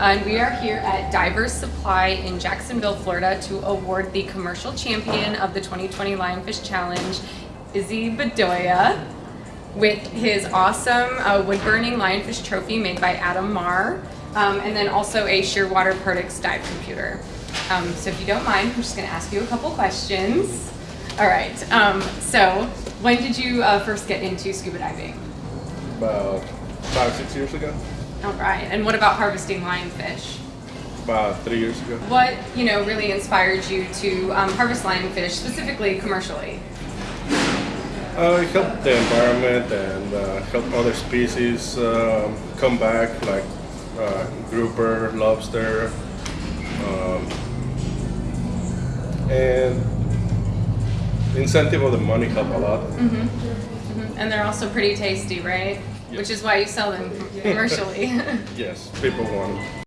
and we are here at Divers Supply in Jacksonville, Florida to award the commercial champion of the 2020 Lionfish Challenge, Izzy Bedoya, with his awesome uh, wood burning lionfish trophy made by Adam Marr, um, and then also a Shearwater Perdix dive computer. Um, so if you don't mind, I'm just going to ask you a couple questions. All right. Um, so when did you uh, first get into scuba diving? About five, six years ago. All right. And what about harvesting lionfish? About three years ago. What you know really inspired you to um, harvest lionfish, specifically commercially? Uh, it helped the environment and uh, help other species um, come back, like uh, grouper, lobster, um, and the incentive of the money help a lot. Mhm. And they're also pretty tasty, right? Which is why you sell them commercially. Yes, people want them.